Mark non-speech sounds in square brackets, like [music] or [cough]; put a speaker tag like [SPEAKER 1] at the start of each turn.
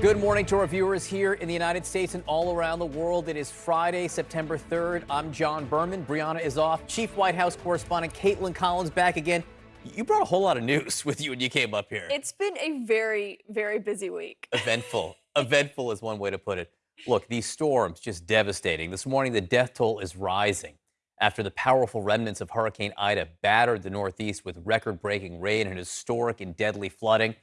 [SPEAKER 1] Good morning to our viewers here in the United States and all around the world. It is Friday, September 3rd. I'm John Berman. Brianna is off. Chief White House correspondent Kaitlan Collins back again. You brought a whole lot of news [laughs] with you when you came up here.
[SPEAKER 2] It's been a very, very busy week. [laughs]
[SPEAKER 1] Eventful. Eventful is one way to put it. Look, these storms just devastating. This morning, the death toll is rising after the powerful remnants of Hurricane Ida battered the Northeast with record breaking rain and historic and deadly flooding.